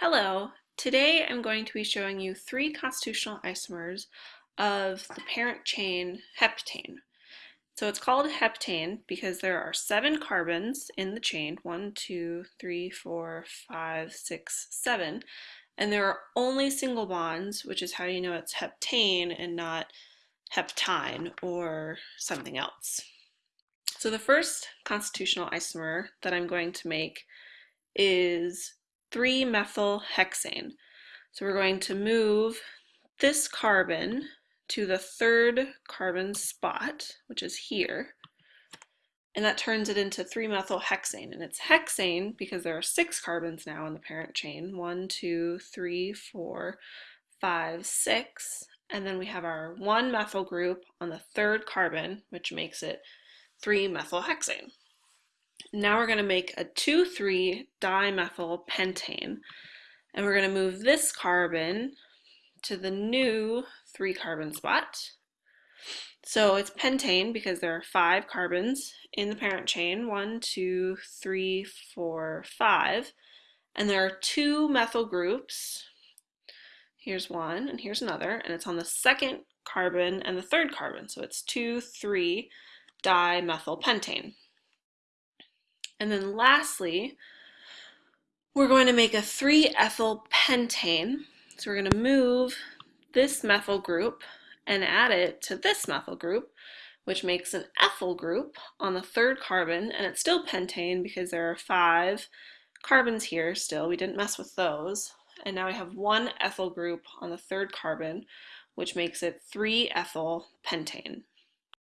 Hello, today I'm going to be showing you three constitutional isomers of the parent chain heptane. So it's called heptane because there are seven carbons in the chain, one, two, three, four, five, six, seven, and there are only single bonds, which is how you know it's heptane and not heptine or something else. So the first constitutional isomer that I'm going to make is 3-methylhexane. So we're going to move this carbon to the third carbon spot, which is here, and that turns it into 3-methylhexane. And it's hexane because there are six carbons now in the parent chain. One, two, three, four, five, six. And then we have our one methyl group on the third carbon, which makes it 3-methylhexane. Now we're going to make a 2,3-dimethyl pentane. And we're going to move this carbon to the new three carbon spot. So it's pentane because there are five carbons in the parent chain. One, two, three, four, five. And there are two methyl groups. Here's one and here's another. And it's on the second carbon and the third carbon. So it's 2,3 dimethylpentane. And then lastly, we're going to make a 3-ethyl pentane. So we're going to move this methyl group and add it to this methyl group, which makes an ethyl group on the third carbon, and it's still pentane because there are five carbons here still. We didn't mess with those. And now we have one ethyl group on the third carbon, which makes it 3-ethyl pentane.